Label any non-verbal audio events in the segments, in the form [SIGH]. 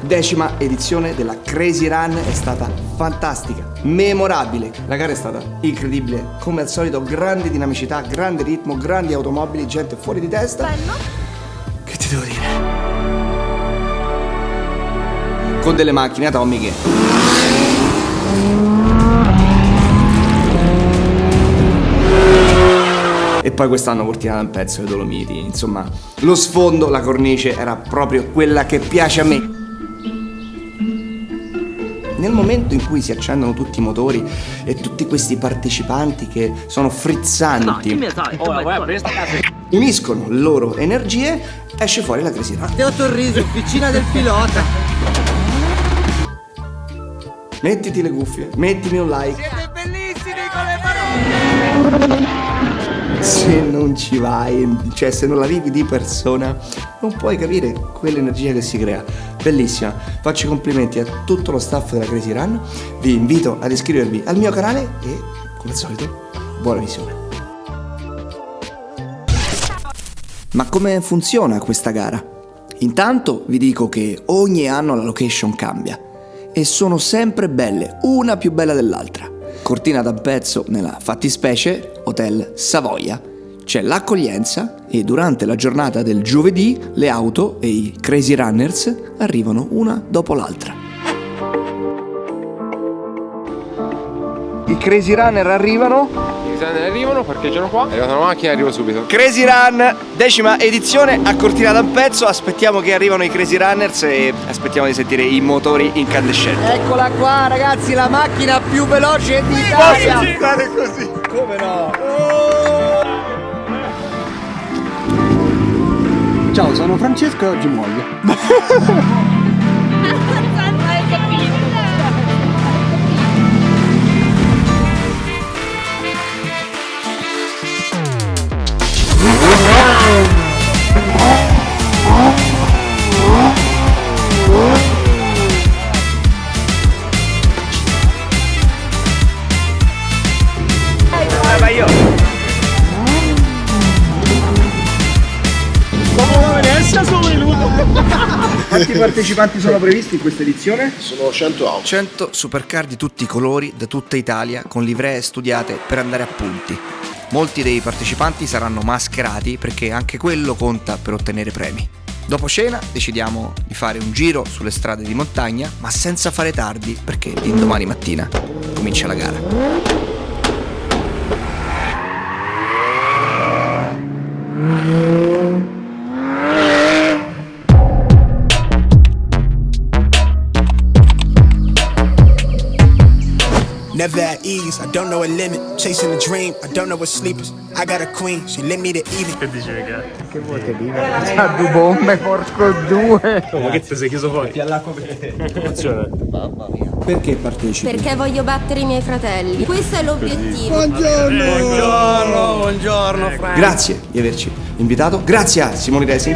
decima edizione della Crazy Run è stata fantastica, memorabile. La gara è stata incredibile, come al solito, grande dinamicità, grande ritmo, grandi automobili, gente fuori di testa. Bello? Che ti devo dire? Con delle macchine atomiche. E poi quest'anno Cortina un pezzo dei Dolomiti. Insomma, lo sfondo, la cornice era proprio quella che piace a me. Nel momento in cui si accendono tutti i motori e tutti questi partecipanti che sono frizzanti, uniscono le loro energie, esce fuori la. Ti ho sorriso, officina del pilota. Mettiti le cuffie, mettimi un like. Siete bellissimi con le parole. Se non ci vai, cioè se non la vivi di persona, non puoi capire quell'energia che si crea. Bellissima. Faccio i complimenti a tutto lo staff della Crazy Run. Vi invito ad iscrivervi al mio canale e, come al solito, buona visione. Ma come funziona questa gara? Intanto vi dico che ogni anno la location cambia e sono sempre belle, una più bella dell'altra. Cortina d'Ampezzo nella fattispecie Hotel Savoia. C'è l'accoglienza e durante la giornata del giovedì le auto e i Crazy Runners arrivano una dopo l'altra. I Crazy Runner arrivano designer arrivano, parcheggiano qua, è arrivata una macchina e arrivo subito. Crazy Run, decima edizione a Cortina d'Ampezzo. Aspettiamo che arrivano i Crazy Runners e aspettiamo di sentire i motori incandescenti. Eccola qua ragazzi, la macchina più veloce d'Italia. stare così? Come no? Ciao, sono Francesco e oggi muoio. [LAUGHS] Quanti partecipanti sono previsti in questa edizione? Sono 100 auto. 100 supercar di tutti i colori, da tutta Italia, con livree studiate per andare a punti. Molti dei partecipanti saranno mascherati perché anche quello conta per ottenere premi. Dopo cena decidiamo di fare un giro sulle strade di montagna, ma senza fare tardi perché l'indomani mattina comincia la gara. Never at ease, I don't know a limit. Chasing a dream, I don't know what sleepers. I got a queen, she lit me to even. C'ha due bombe, porco due. Perché partecipi? Perché voglio battere i miei fratelli. Questo è l'obiettivo. Buongiorno, buongiorno Frank. Grazie di averci invitato, grazie a Simone Resi.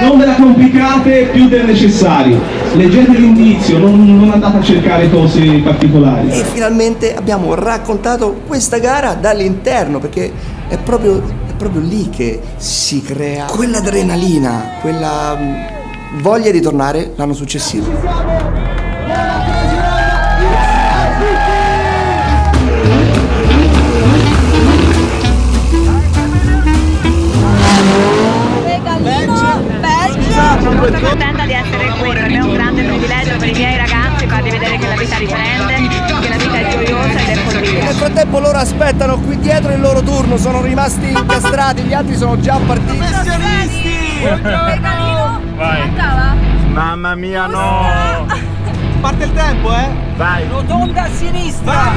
Non ve la complicate più del necessario. Leggete l'indizio, non, non andate a cercare cose particolari. E finalmente abbiamo raccontato questa gara dall'interno perché è proprio, è proprio lì che si crea quell'adrenalina, quella mm, voglia di tornare l'anno successivo. Sono molto contenta di essere qui, per me è un grande privilegio per i miei ragazzi farli vedere che la vita differente, che la vita è gioiosa ed è follia. Nel frattempo loro aspettano qui dietro il loro turno, sono rimasti incastrati, gli altri sono già partiti. Regalino. Vai. Mancava? Mamma mia, no. Parte il tempo, eh? Vai. Rotonda a sinistra.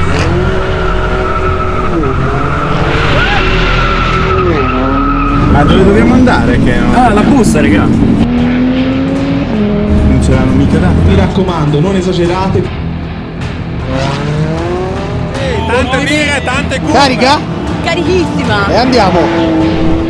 Ma dove dobbiamo andare? Che non... Ah, la busta, raga. L'hanno mica dato. Mi raccomando, non esagerate. Tante mire, tante curve. Carica? Carichissima. E andiamo.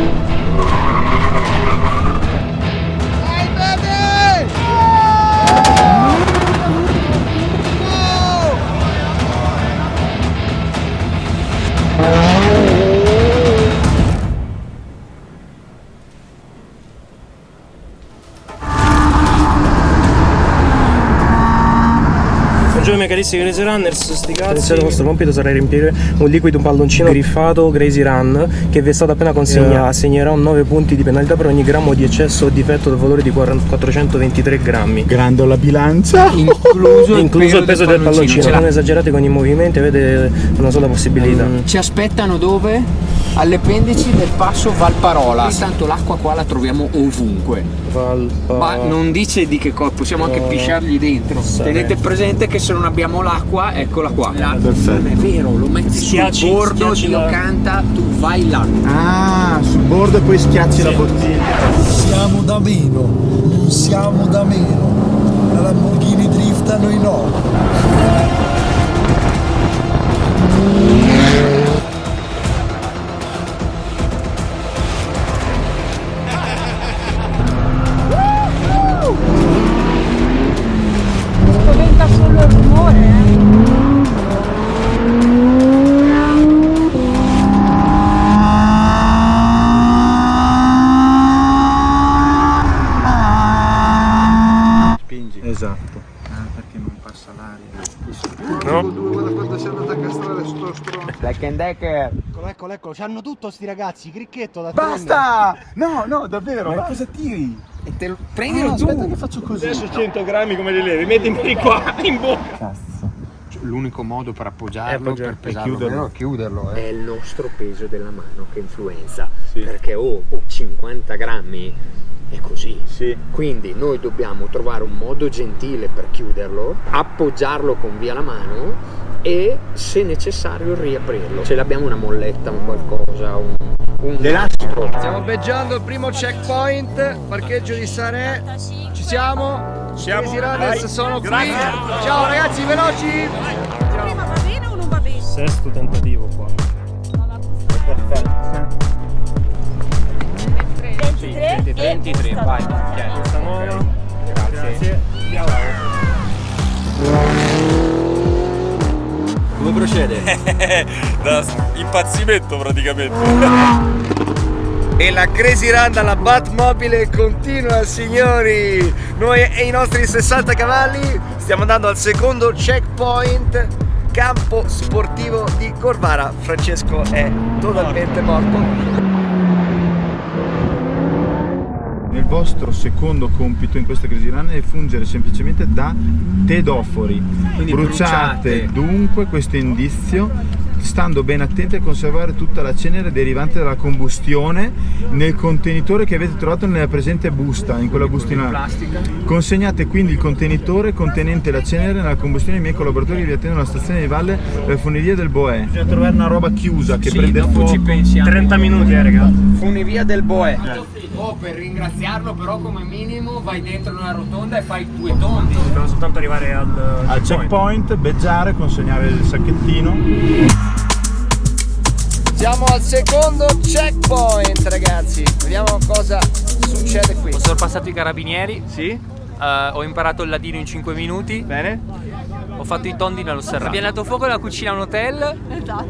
Buongiorno miei carissimi Crazy Runners, sti cazzi. Il vostro compito sarà riempire un liquido, un palloncino griffato Crazy Run che vi è stato appena consegnato. Assegnerà 9 punti di penalità per ogni grammo di eccesso o difetto del valore di 40 423 grammi. Grando la bilancia. Incluso, [LAUGHS] Incluso il peso del palloncino. Non esagerate con i movimenti, avete una sola possibilità. Ci aspettano dove? Alle pendici del passo Valparola. Intanto l'acqua qua la troviamo ovunque. Valpa... Ma non dice di che cosa, possiamo anche pisciargli dentro. Tenete presente che se non abbiamo l'acqua, eccola qua. Perfetto. Non è vero, lo metti Schiacci- sul bordo, schiacci Dio la- canta, tu vai là. Ah, sul bordo e poi schiacci la bottiglia. Siamo da meno, non siamo da meno. La Lamborghini drift a noi no. Eccolo. C'hanno tutto sti ragazzi, cricchetto da Basta! No, no, davvero, ma cosa tiri? E te lo Ah, tu. aspetta che faccio così. Adesso 100 grammi come li levi, mettimi qua [LAUGHS] in bocca. Cazzo. L'unico modo per appoggiarlo, Eh, appoggiare, per pesarlo chiuderlo. chiuderlo è il nostro peso della mano che influenza. Sì. Perché oh, oh, 50 grammi è così. Sì. Quindi noi dobbiamo trovare un modo gentile per chiuderlo, appoggiarlo con via la mano e se necessario riaprirlo. Se abbiamo una molletta, un qualcosa, un, un L'elastico. Stiamo beggiando il primo checkpoint, parcheggio di Sarè. Ci siamo? Siamo. Crazy Runners Vai. sono qui. Grazie. Ciao ragazzi, veloci. Prima va bene o non va bene? Sesto tentativo qua. 23 23, vai. Nuova. Grazie. Come procede? [LAUGHS] da impazzimento praticamente. E la Crazy Run dalla Batmobile continua signori Noi e i nostri 60 cavalli stiamo andando al secondo checkpoint Campo sportivo di Corvara Francesco è totalmente morto Il vostro secondo compito in questa Crazy Run è fungere semplicemente da tedofori. Quindi bruciate, bruciate. dunque questo indizio stando ben attenti a conservare tutta la cenere derivante dalla combustione nel contenitore che avete trovato nella presente busta, in quella bustina. Plastica. Consegnate quindi il contenitore contenente la cenere nella combustione ai miei collaboratori che vi attendono alla stazione di valle per funivia del Boè. Bisogna trovare una roba chiusa che Sì, prende fuoco. ci pensiamo. 30 minuti eh raga. Funivia del Boè. Oh, per ringraziarlo però come minimo vai dentro una rotonda e fai due tondi. Dobbiamo soltanto arrivare al, Al checkpoint, beggiare, consegnare il sacchettino. Siamo al secondo checkpoint ragazzi Vediamo cosa succede qui Ho sorpassato i carabinieri, Sì? eh, ho imparato il ladino in 5 minuti, Bene? Ho fatto i tondi nello serrato. Abbiamo dato fuoco alla cucina a un hotel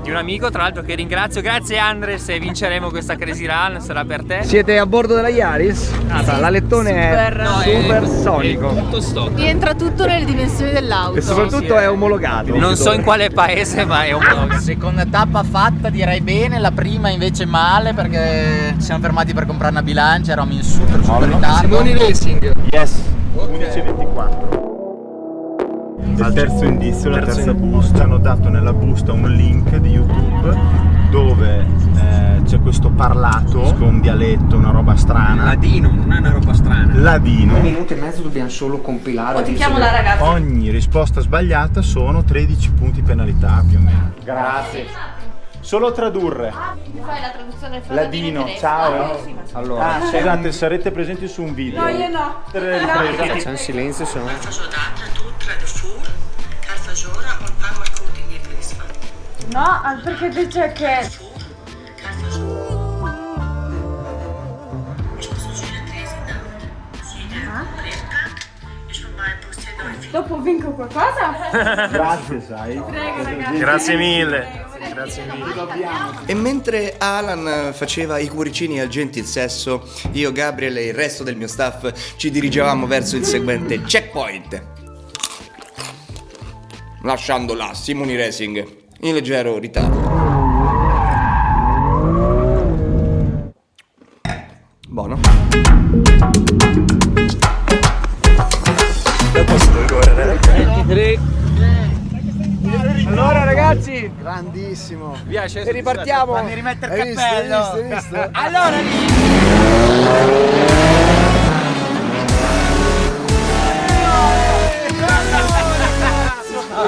di un amico, tra l'altro che ringrazio. Grazie Andre se vinceremo questa Crazy Run, sarà per te. Siete a bordo della Yaris? Ah, l'alettone Super. è No, super è- sonico Tutto stock. Rientra tutto nelle dimensioni dell'auto. E soprattutto è omologato Non so in quale paese, ma è un Seconda tappa fatta direi bene, la prima invece male perché ci siamo fermati per comprare una bilancia, eravamo in super super ritardo. Simoni Racing Yes, 11.24. Al terzo indizio, la Terzo terza busta, hanno dato nella busta un link di YouTube dove eh, c'è questo parlato con un dialetto, una roba strana. Ladino, non è una roba strana. Ladino. Un minuto e mezzo dobbiamo solo compilare. O ti chiamo la ragazza. Ogni risposta sbagliata sono 13 punti penalità più o meno. Grazie. Solo tradurre. Mi fai la traduzione fra Ladino, ciao. Allora, Ah, scusate, sarete presenti su un video. No, io no. c'è un silenzio, sono. No, perché dice che dopo vinco qualcosa? [LAUGHS] Grazie, sai. Prego ragazzi. Grazie mille. Grazie mille. E mentre Alan faceva i cuoricini al gentil sesso, io, Gabriel e il resto del mio staff ci dirigevamo verso il seguente checkpoint. Lasciando là Simoni Racing in leggero ritardo. Buono. Allora ragazzi, Grandissimo. via. E ripartiamo. Fammi rimettere il Hai visto, cappello. hai visto, hai visto? Allora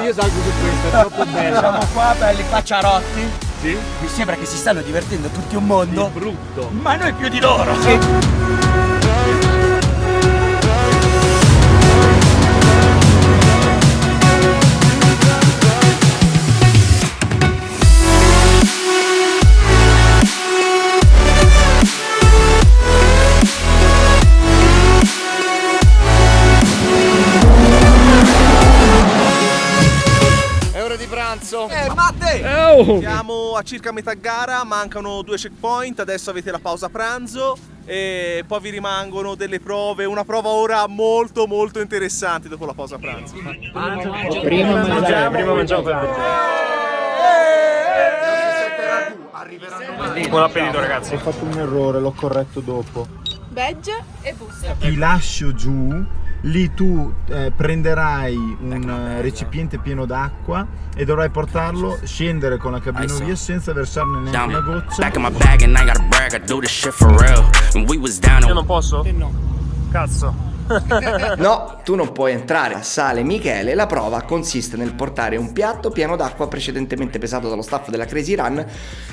Io salgo su questo, è troppo bello. Siamo qua belli facciarotti. Sì. Mi sembra che si stanno divertendo tutti un mondo. brutto. Ma noi più di loro. È Siamo a circa metà gara, mancano due checkpoint, adesso avete la pausa pranzo e poi vi rimangono delle prove, una prova ora molto molto interessante dopo la pausa pranzo. Prima mangiamo, prima mangiamo Buon appetito ragazzi. Ho fatto un errore, l'ho corretto dopo. Veg e busta. Ti lascio giù, lì tu eh, prenderai un eh, recipiente pieno d'acqua e dovrai portarlo, scendere con la cabinovia senza versarne neanche una goccia. Io non posso? no. Cazzo. No, tu non puoi entrare. Sale Michele. La prova consiste nel portare un piatto pieno d'acqua precedentemente pesato dallo staff della Crazy Run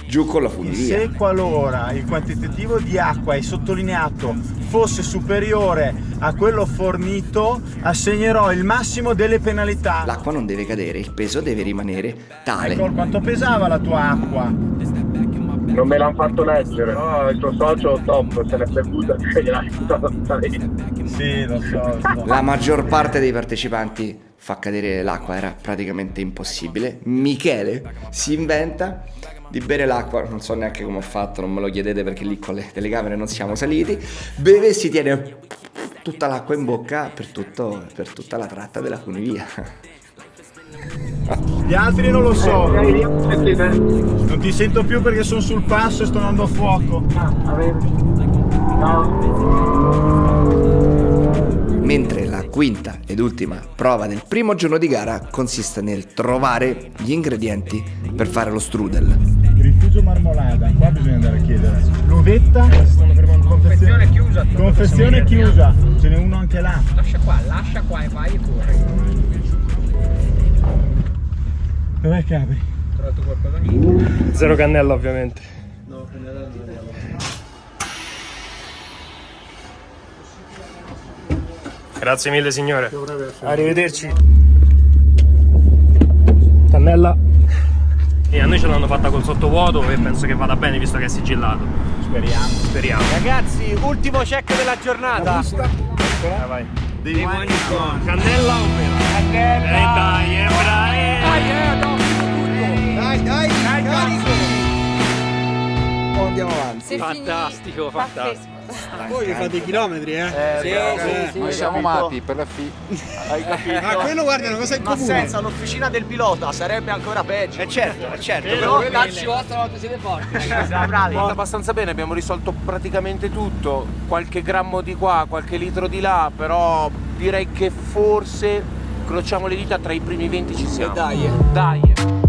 giù con la funivia. Se qualora il quantitativo di acqua è sottolineato fosse superiore a quello fornito, assegnerò il massimo delle penalità. L'acqua non deve cadere, il peso deve rimanere tale. Ecco quanto pesava la tua acqua. Non me l'hanno fatto leggere, no? Il tuo socio top se l'è bevuta [LAUGHS] e gliel'ha buttata tutta lì. Sì, lo so, lo so. La maggior parte dei partecipanti fa cadere l'acqua, era praticamente impossibile. Michele si inventa di bere l'acqua, non so neanche come ho fatto, non me lo chiedete perché lì con le telecamere non siamo saliti. Beve e si tiene tutta l'acqua in bocca per, tutto, per tutta la tratta della funivia. Gli altri non lo so. Non ti sento più perché sono sul passo e sto andando a fuoco. Mentre la quinta ed ultima prova del primo giorno di gara consiste nel trovare gli ingredienti per fare lo strudel. Rifugio marmolada, qua bisogna andare a chiedere. L'uvetta? Confezione chiusa. Confezione chiusa. Ce n'è uno anche là. Lascia qua, lascia qua e vai e corri. Dov'è Capri? Trovato qualcosa? Zero cannella ovviamente. No, cannella non abbiamo. Grazie mille signore. Arrivederci. Cannella. E a noi ce l'hanno fatta col sottovuoto e penso che vada bene visto che è sigillato. Speriamo. Speriamo. Ragazzi, ultimo check della giornata. Vai, vai. Dei Cannella o mela? Cannella. Eh dai, eh bravi. Dai, eh. Dai, dai, Dai, carico. Poi andiamo avanti. Fantastico, fantastico. Voi vi fate i chilometri, eh? Sì, sì, sì. Noi siamo matti per la fi. Hai capito? Ah, quello guarda è una cosa in Ma comune. senza l'officina del pilota sarebbe ancora peggio. Eh certo, eh certo. Però però- darci vostra volta siete forti. [LAUGHS] Bravi. È abbastanza bene, abbiamo risolto praticamente tutto, qualche grammo di qua, qualche litro di là, però direi che forse crociamo le dita tra i primi 20 ci siamo. dai. Dai.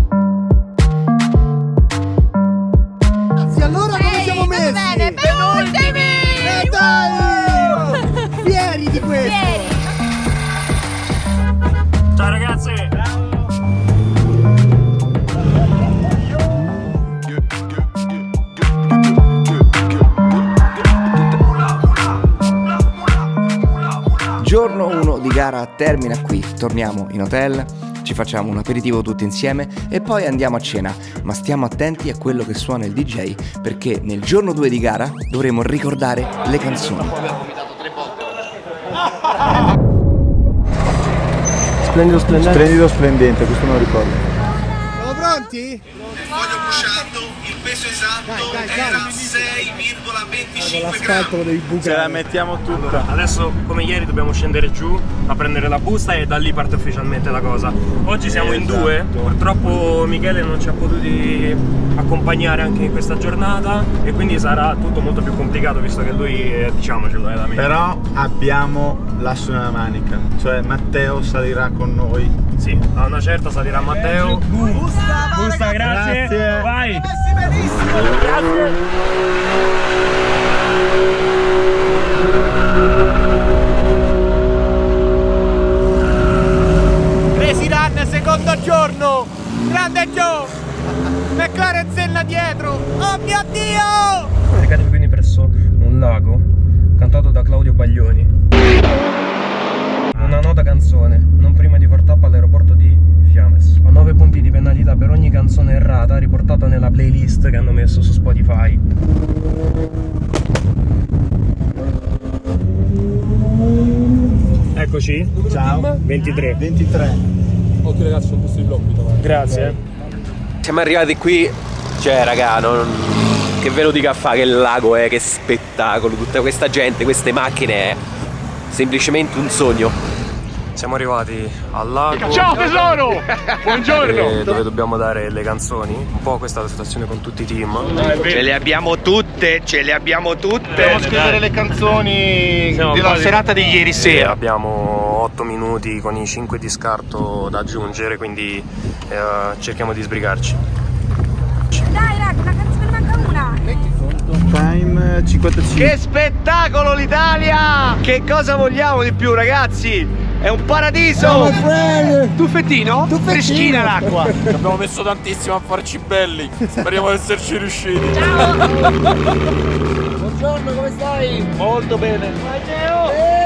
Dai! Fieri di questo! Ciao ragazzi. Giorno 1 di gara termina qui, torniamo in hotel, ci facciamo un aperitivo tutti insieme e poi andiamo a cena, ma stiamo attenti a quello che suona il DJ perché nel giorno 2 di gara dovremo ricordare le canzoni. Splendido, splendente. Splendido splendente, questo me lo ricordo. Siamo pronti? Voglio busciando, peso esatto era 6,25 L'asfalto lo devi bucare. Ce la mettiamo tutta. Adesso come ieri dobbiamo scendere giù a prendere la busta e da lì parte ufficialmente la cosa. Oggi siamo in Esatto. due, purtroppo Michele non ci ha potuti accompagnare anche in questa giornata e quindi sarà tutto molto più complicato visto che lui eh, diciamocelo è da me. Però abbiamo l'asso nella manica, cioè Matteo salirà con noi. Sì, a una certa salirà Matteo. Busta, busta, grazie. Grazie. Vai. Crazy Run, secondo giorno! Grande Joe! McLaren Senna dietro! Oh mio Dio! Recate quindi presso un lago cantato da Claudio Baglioni. Nota canzone, non prima di far tappa all'aeroporto di Fiames. A 9 punti di penalità per ogni canzone errata riportata nella playlist che hanno messo su Spotify. Eccoci. Ciao. 23. 23. Occhio ragazzi, sono posto di davanti. Grazie. Siamo arrivati qui, cioè raga, non... che ve lo dica a fare che lago è, che spettacolo, tutta questa gente, queste macchine è semplicemente un sogno. Siamo arrivati al lago. Ciao, tesoro! [LAUGHS] Buongiorno! Dove dobbiamo dare le canzoni. Un po' questa è la situazione con tutti i team. Ce le abbiamo tutte, ce le abbiamo tutte. Dobbiamo scrivere le canzoni Siamo della quasi- serata di ieri Eh, sera. abbiamo 8 minuti con i 5 di scarto da aggiungere, quindi eh, cerchiamo di sbrigarci. Dai raga, una canzone manca una. Time 55. Che spettacolo l'Italia! Che cosa vogliamo di più ragazzi? È un paradiso! Tuffettino? Freschina l'acqua! Abbiamo messo tantissimo a farci belli. Speriamo di esserci riusciti. [LAUGHS] Buongiorno, come stai? Molto bene.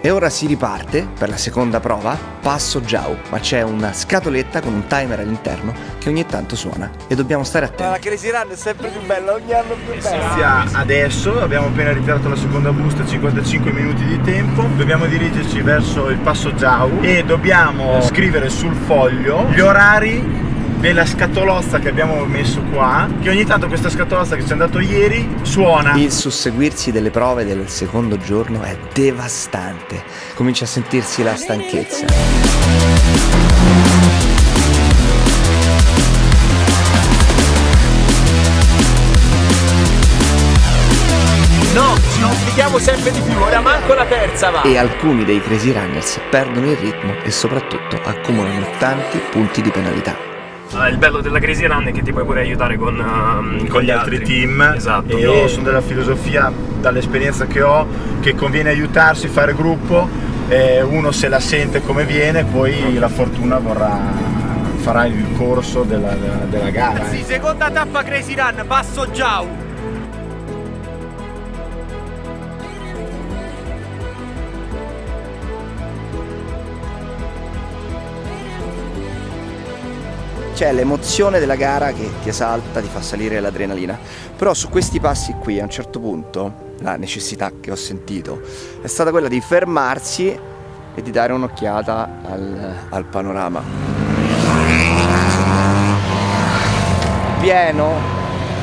E ora si riparte per la seconda prova, passo Giau, ma c'è una scatoletta con un timer all'interno che ogni tanto suona e dobbiamo stare attenti. La Crazy Run è sempre più bella, ogni anno più bella. Inizia adesso, abbiamo appena ritirato la seconda busta, 55 minuti di tempo, dobbiamo dirigerci verso il passo Giau e dobbiamo scrivere sul foglio gli orari della scatolozza che abbiamo messo qua, che ogni tanto questa scatolozza che ci è andato ieri suona. Il susseguirsi delle prove del secondo giorno è devastante, comincia a sentirsi la stanchezza. No, ci complichiamo sempre di più, ora manco la terza va! E alcuni dei Crazy Runners perdono il ritmo e soprattutto accumulano tanti punti di penalità. Ah, il bello della Crazy Run è che ti puoi pure aiutare con, ehm, con gli altri team Esatto. e io sono della filosofia dall'esperienza che ho che conviene aiutarsi, fare gruppo eh, uno se la sente come viene poi la fortuna vorrà farà il corso della, della- della gara eh. Sì, seconda tappa Crazy Run, passo Giau! C'è l'emozione della gara che ti esalta, ti fa salire l'adrenalina. Però su questi passi qui a un certo punto la necessità che ho sentito è stata quella di fermarsi e di dare un'occhiata al, al panorama. Pieno,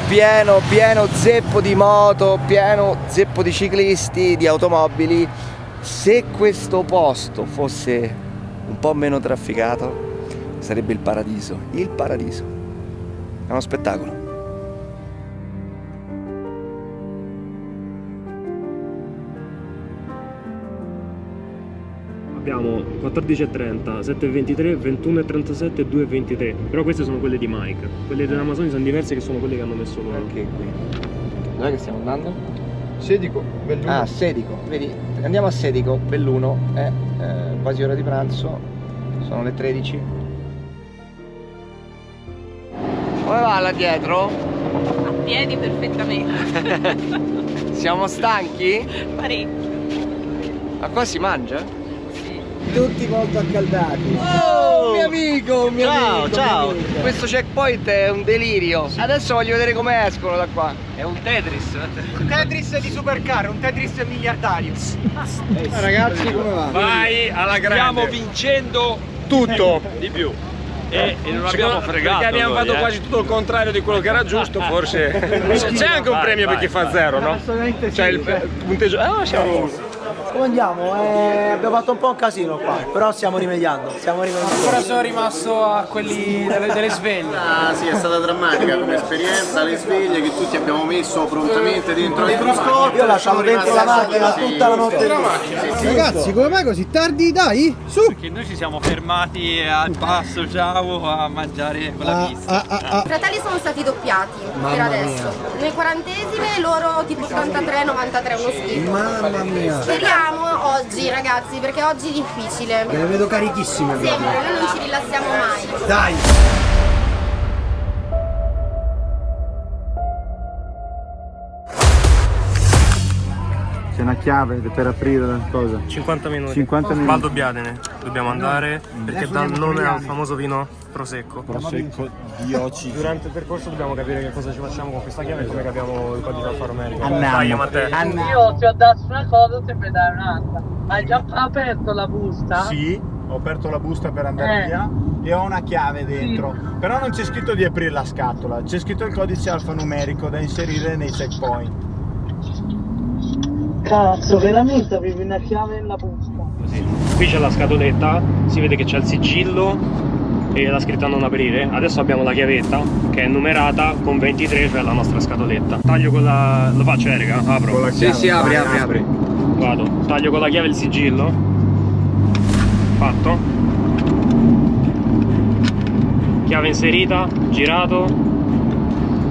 pieno, pieno zeppo di moto, pieno zeppo di ciclisti, di automobili. Se questo posto fosse un po' meno trafficato, sarebbe il paradiso, il paradiso. È uno spettacolo. Abbiamo 14.30, 7.23, 21.37 e 2.23. Però queste sono quelle di Mike. Quelle dell'Amazon sono diverse che sono quelle che hanno messo loro. Anche qui. Dove che stiamo andando? Sedico, Belluno. Ah, Sedico, vedi, andiamo a Sedico, Belluno, è eh, quasi ora di pranzo, sono le 13. Come va là dietro? A piedi perfettamente. [LAUGHS] Siamo stanchi? Parecchio. Ma qua si mangia? Tutti molto accaldati. Oh, mio amico, mio Ciao, amico, ciao. amico. Questo checkpoint è un delirio. Adesso voglio vedere come escono da qua. È un Tetris. Un Tetris di supercar, un Tetris miliardario. Ragazzi, come va? Vai alla grande. Stiamo vincendo tutto. Di più. E, e non abbiamo fregato perché abbiamo noi, fatto eh. quasi tutto il contrario di quello che era giusto forse [LAUGHS] c'è anche un premio vai, per chi fa vai. zero no? Assolutamente sì. cioè il punteggio ah siamo Come andiamo? Eh, abbiamo fatto un po' un casino qua, però stiamo rimediando, stiamo rimediando. Ora sono rimasto a quelli delle, delle sveglie. Ah sì, è stata drammatica come esperienza, le sveglie che tutti abbiamo messo prontamente dentro il cruscotto. Io lasciavo dentro la macchina tutta la notte. Ragazzi, come mai così tardi? Dai, su! Perché noi ci siamo fermati al passo ciao a mangiare con la pista. Ah, I fratelli sono stati doppiati per adesso. Nel quarantesime loro tipo 83-93 uno schifo. Mamma mia! Speriamo oggi ragazzi perché oggi è difficile. Ve le vedo carichissime. Sempre, noi non ci rilassiamo mai. Dai! C'è una chiave per aprire la cosa. 50 minuti. 50 minuti. Valdo Biadene, dobbiamo andare perché dà il nome al famoso vino Prosecco. Prosecco di Oci. Durante il percorso dobbiamo capire che cosa ci facciamo con questa chiave e come capiamo il codice alfanumerico. Andiamo. Dai Matteo. Io ti ho dato una cosa, ti puoi dare un'altra. Hai già aperto la busta? Sì, ho aperto la busta per andare Eh. via e ho una chiave dentro. Però non c'è scritto di aprire la scatola, c'è scritto il codice alfanumerico da inserire nei checkpoint. Cazzo, veramente avevi una chiave nella busta? Qui c'è la scatoletta, si vede che c'è il sigillo e la scritta non aprire. Adesso abbiamo la chiavetta che è numerata con 23, cioè la nostra scatoletta. Taglio con la. lo faccio Erika? Apro. Sì, sì, apri, apri, apri. Vado, taglio con la chiave il sigillo. Fatto. Chiave inserita, girato.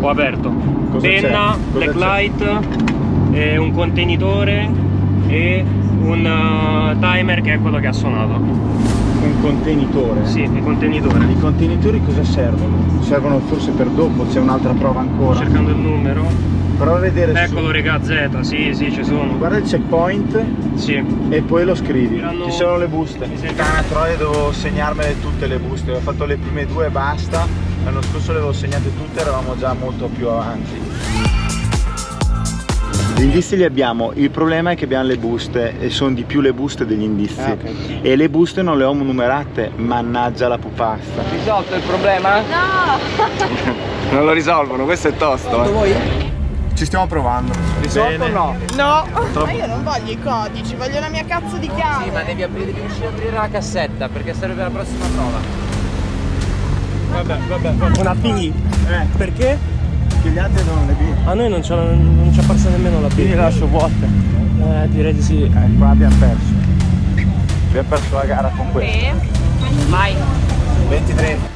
Ho aperto. Cosa Penna, c'è? Cosa blacklight, eh, un contenitore e un eh, timer che è quello che ha suonato. Un contenitore? Sì, il contenitore. I contenitori cosa servono? Servono forse per dopo, c'è un'altra prova ancora. Cercando il numero. Prova a vedere se- Eccolo regà Z, sì, sì, ci sono. Guarda il checkpoint Sì. e poi lo scrivi. Ci sono le buste. Puttana troia devo segnarmele tutte le buste. Ho fatto le prime due e basta. L'anno scorso le avevo segnate tutte, eravamo già molto più avanti. Gli indizi li abbiamo, il problema è che abbiamo le buste e sono di più le buste degli indizi. Ah, ok. E le buste non le ho numerate, mannaggia la pupasta. Risolto il problema? No! [LAUGHS] non lo risolvono questo è tosto eh. Ci stiamo provando. Risolto o no? No! Troppo. Ma io non voglio i codici, voglio la mia cazzo di chiave! Sì, ma devi, aprire, devi riuscire a aprire la cassetta perché serve per la prossima prova. Vabbè, vabbè, vabbè. Una B. Eh, Perché? Gli altri non le B. A noi non c'è non c'è apparsa nemmeno la B. Quindi lascio vuote. Eh, direi di sì. Eh, qua abbiamo perso. Abbiamo perso la gara con questo. Vai! 23.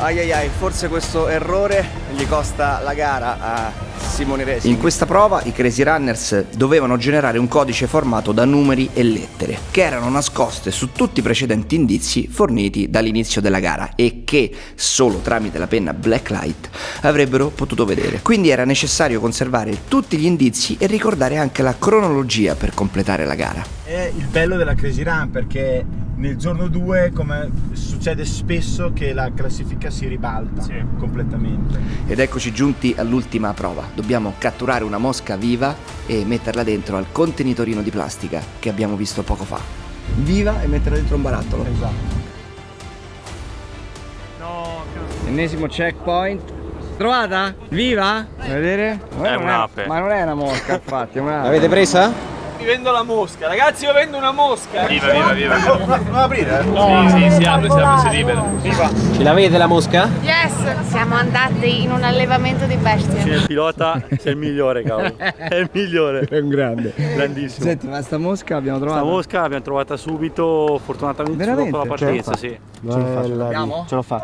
Ai ai ai, forse questo errore gli costa la gara a Simone Resi. In questa prova i Crazy Runners dovevano generare un codice formato da numeri e lettere, che erano nascoste su tutti i precedenti indizi forniti dall'inizio della gara e che solo tramite la penna Blacklight avrebbero potuto vedere. Quindi era necessario conservare tutti gli indizi e ricordare anche la cronologia per completare la gara. È il bello della Crazy Run perché nel giorno 2, come succede spesso, che la classifica si ribalta completamente. Ed eccoci giunti all'ultima prova. Dobbiamo catturare una mosca viva e metterla dentro al contenitorino di plastica che abbiamo visto poco fa. Viva e metterla dentro un barattolo. Esatto. Ennesimo checkpoint. Trovata? Viva? Vuoi vedere? È un'ape. Ma non è una mosca, [LAUGHS] infatti, è un'ape. l'avete presa? Vi vendo la mosca, ragazzi io vendo una mosca! Viva, viva, viva. Non aprire? Sì, sì, si apre, si apre, si libera. Viva! Ce l'avete la mosca? Yes! Siamo andati in un allevamento di bestie. il pilota sei il migliore, cavolo. [LAUGHS] È il migliore. È un grande. Grandissimo. Senti, ma sta mosca l'abbiamo Questa trovata? mosca l'abbiamo trovata subito, fortunatamente Veramente? dopo la partenza, sì. Ce lo fa, ce lo fa. Andiamo? Ce lo fa.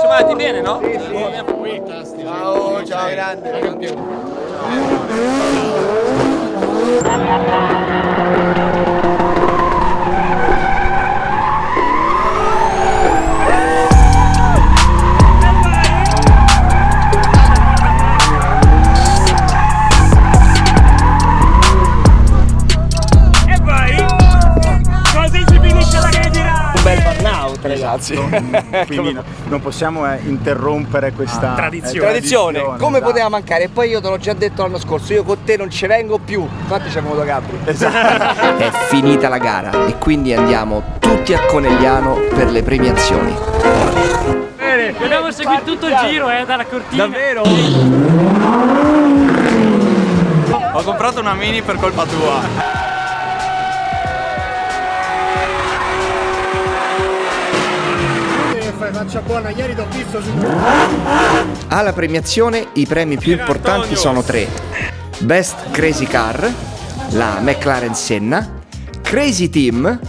Siamo andati bene, no? Ciao, ciao grande. E vai! Così forte ragazzi. [LAUGHS] Quindi no- non possiamo eh, interrompere questa tradizione. eh, Tradizione, come esatto. poteva mancare? E poi io te l'ho già detto l'anno scorso, io con te non ci vengo più. Infatti c'è venuto Gabri. [LAUGHS] È finita la gara e quindi andiamo tutti a Conegliano per le premiazioni. Bene, dobbiamo seguire tutto il giro, eh, dalla cortina. Davvero? Ho comprato una mini per colpa tua. Faccia buona, ieri ti ho visto su... Alla premiazione i premi più importanti sono tre. Best Crazy Car, la McLaren Senna, Crazy Team,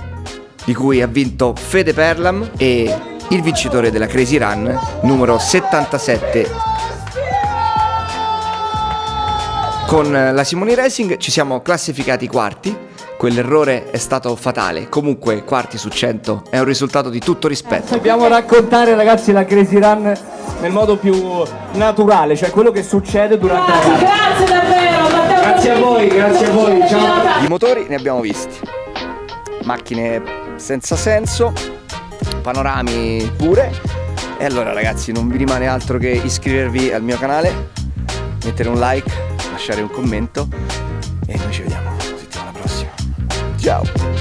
di cui ha vinto Fede Perlam e il vincitore della Crazy Run numero 77. Con la Simoni Racing ci siamo classificati quarti, quell'errore è stato fatale, comunque quarti su 100 è un risultato di tutto rispetto. Dobbiamo raccontare ragazzi la Crazy Run nel modo più naturale, cioè quello che succede durante la gara. Grazie davvero, Matteo. Grazie a voi, grazie a voi, ciao. I motori ne abbiamo visti, macchine senza senso, panorami pure. E allora ragazzi non vi rimane altro che iscrivervi al mio canale, mettere un like, lasciare un commento e